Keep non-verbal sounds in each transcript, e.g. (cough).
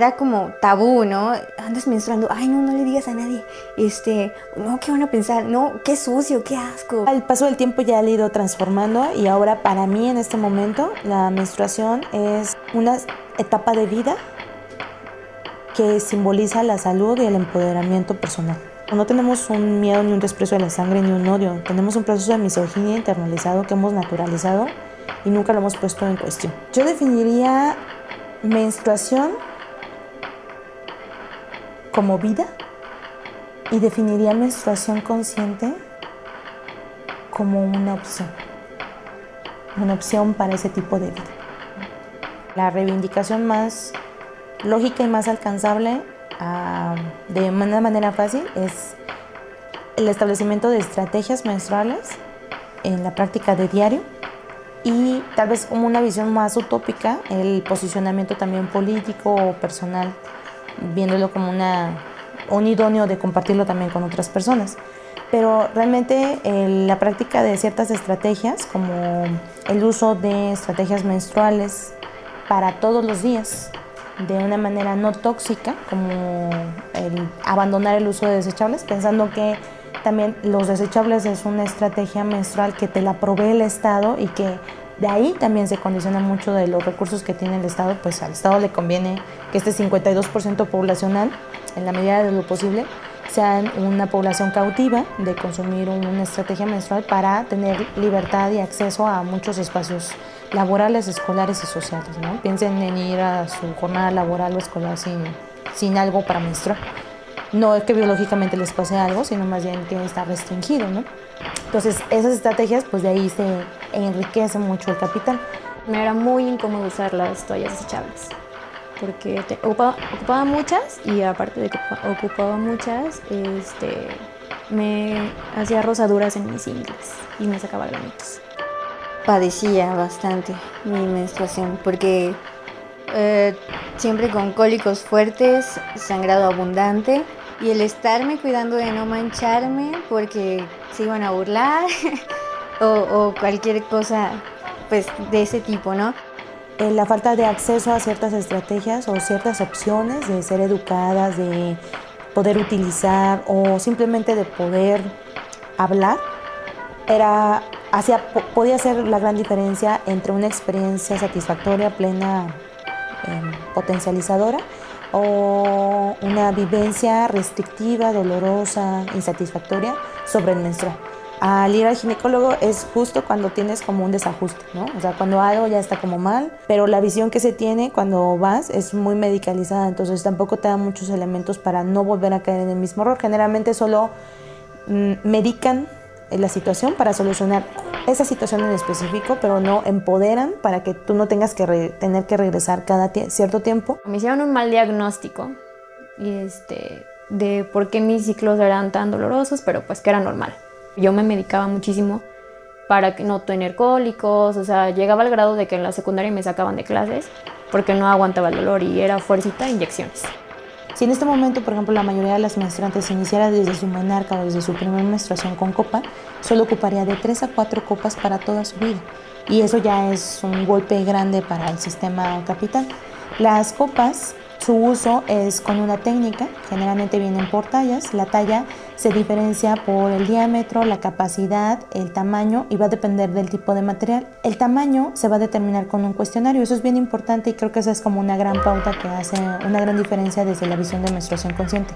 Era como tabú, ¿no? Andas menstruando, ay no, no le digas a nadie, este, no, ¿qué van a pensar? No, qué sucio, qué asco. Al paso del tiempo ya ha ido transformando y ahora para mí en este momento la menstruación es una etapa de vida que simboliza la salud y el empoderamiento personal. No tenemos un miedo ni un desprecio a la sangre ni un odio, tenemos un proceso de misoginia internalizado que hemos naturalizado y nunca lo hemos puesto en cuestión. Yo definiría menstruación como vida y definiría menstruación consciente como una opción, una opción para ese tipo de vida. La reivindicación más lógica y más alcanzable ah, de una manera fácil es el establecimiento de estrategias menstruales en la práctica de diario y tal vez como una visión más utópica, el posicionamiento también político o personal viéndolo como una, un idóneo de compartirlo también con otras personas. Pero realmente la práctica de ciertas estrategias, como el uso de estrategias menstruales para todos los días, de una manera no tóxica, como el abandonar el uso de desechables, pensando que también los desechables es una estrategia menstrual que te la provee el Estado y que de ahí también se condiciona mucho de los recursos que tiene el Estado, pues al Estado le conviene que este 52% poblacional, en la medida de lo posible, sean una población cautiva de consumir una estrategia menstrual para tener libertad y acceso a muchos espacios laborales, escolares y sociales. ¿no? Piensen en ir a su jornada laboral o escolar sin, sin algo para menstruar. No es que biológicamente les pase algo, sino más bien que está restringido. ¿no? Entonces, esas estrategias, pues de ahí se enriquece mucho el capital. Me era muy incómodo usar las toallas desechables porque ocupaba, muchas y aparte de que ocupaba muchas, este, me hacía rosaduras en mis ingles y me sacaba granitos. Padecía bastante mi menstruación porque eh, siempre con cólicos fuertes, sangrado abundante y el estarme cuidando de no mancharme porque se iban a burlar (laughs) o, cualquier cosa pues de ese tipo, ¿no? Eh, la falta de acceso a ciertas estrategias o ciertas opciones de ser educadas, de poder utilizar o simplemente de poder hablar, era, hacía, podía ser la gran diferencia entre una experiencia satisfactoria, plena, em, potencializadora o una vivencia restrictiva, dolorosa, insatisfactoria sobre el menstrual al ir al ginecólogo es justo cuando tienes como un desajuste, ¿no? O sea, cuando algo ya está como mal, pero la visión que se tiene cuando vas es muy medicalizada, entonces tampoco te da muchos elementos para no volver a caer en el mismo error. Generalmente solo mm, medican la situación para solucionar esa situación en específico, pero no empoderan para que tú no tengas que tener que regresar cada cierto tiempo. Me hicieron un mal diagnóstico y este, de por qué mis ciclos eran tan dolorosos, pero pues que era normal. Yo me medicaba muchísimo para no tener cólicos, o sea, llegaba al grado de que en la secundaria me sacaban de clases porque no aguantaba el dolor y era fuercita e inyecciones. Si en este momento, por ejemplo, la mayoría de las menstruantes iniciara desde su menarca o desde su primera menstruación con copa, solo ocuparía de 3 a 4 copas para toda su vida. Y eso ya es un golpe grande para el sistema capital. Las copas su uso es con una técnica, generalmente vienen por tallas. La talla se diferencia por el diámetro, la capacidad, el tamaño y va a depender del tipo de material. El tamaño se va a determinar con un cuestionario, eso es bien importante y creo que esa es como una gran pauta que hace una gran diferencia desde la visión de menstruación consciente.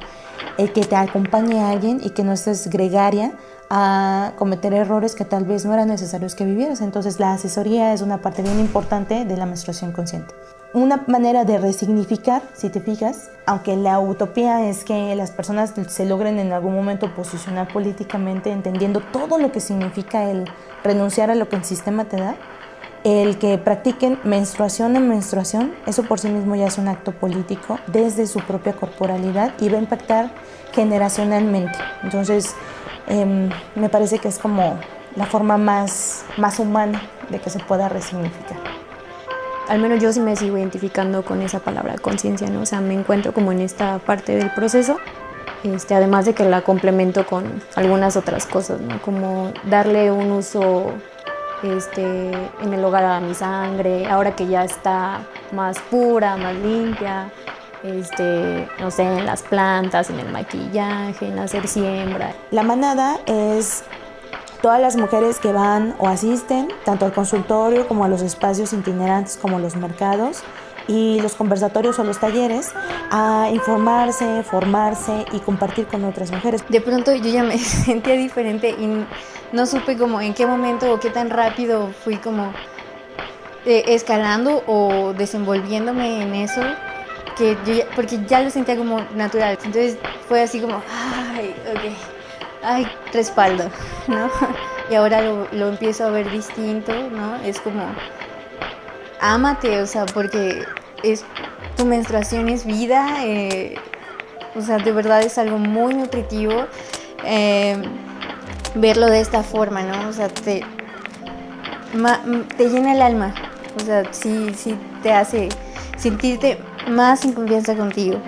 El que te acompañe a alguien y que no estés gregaria a cometer errores que tal vez no eran necesarios que vivieras. Entonces la asesoría es una parte bien importante de la menstruación consciente una manera de resignificar, si te fijas, aunque la utopía es que las personas se logren en algún momento posicionar políticamente, entendiendo todo lo que significa el renunciar a lo que el sistema te da, el que practiquen menstruación en menstruación, eso por sí mismo ya es un acto político desde su propia corporalidad y va a impactar generacionalmente. Entonces, em, me parece que es como la forma más, más humana de que se pueda resignificar al menos yo sí me sigo identificando con esa palabra conciencia, ¿no? O sea, me encuentro como en esta parte del proceso, este, además de que la complemento con algunas otras cosas, ¿no? Como darle un uso este, en el hogar a mi sangre, ahora que ya está más pura, más limpia, este, no sé, en las plantas, en el maquillaje, en hacer siembra. La manada es todas las mujeres que van o asisten tanto al consultorio como a los espacios itinerantes como los mercados y los conversatorios o los talleres a informarse, formarse y compartir con otras mujeres. De pronto yo ya me (laughs) sentía diferente y no supe como en qué momento o qué tan rápido fui como eh, escalando o desenvolviéndome en eso que yo ya, porque ya lo sentía como natural. Entonces fue así como, ay, ok, ay, respaldo, ¿no? (laughs) Y ahora lo, lo empiezo a ver distinto, ¿no? Es como, ámate, o sea, porque es, tu menstruación es vida, eh, o sea, de verdad es algo muy nutritivo. Eh, verlo de esta forma, ¿no? O sea, te, te llena el alma, o sea, sí, sí te hace sentirte más en confianza contigo.